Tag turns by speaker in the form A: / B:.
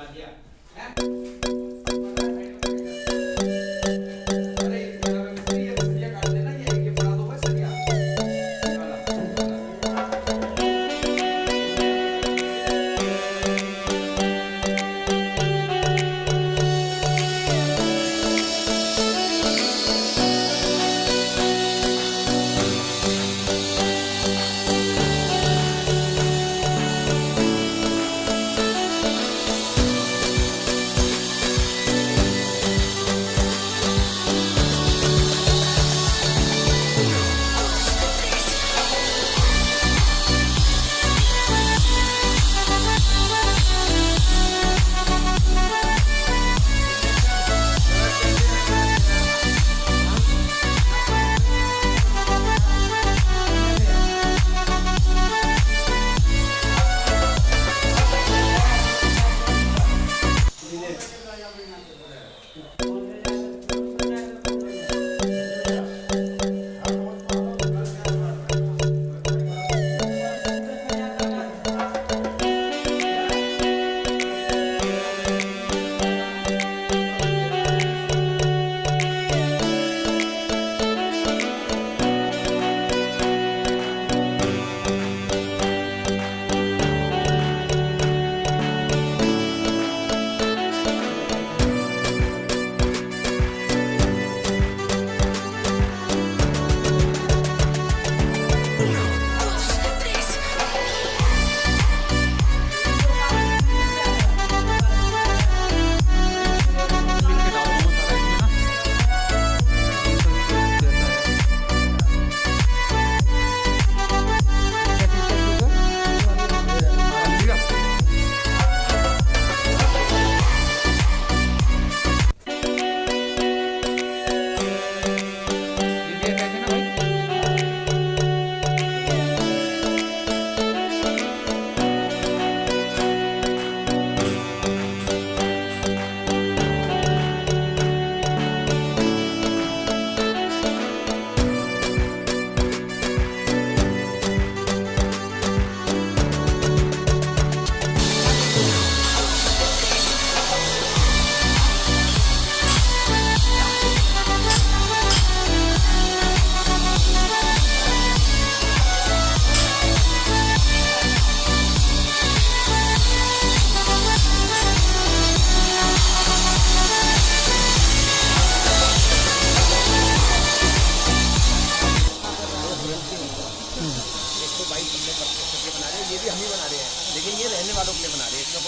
A: Maria. É? तो bike हमने बना रहे हैं। ये भी हम ही बना रहे हैं। लेकिन ये रहने वालों के लिए बना रहे हैं। इसमें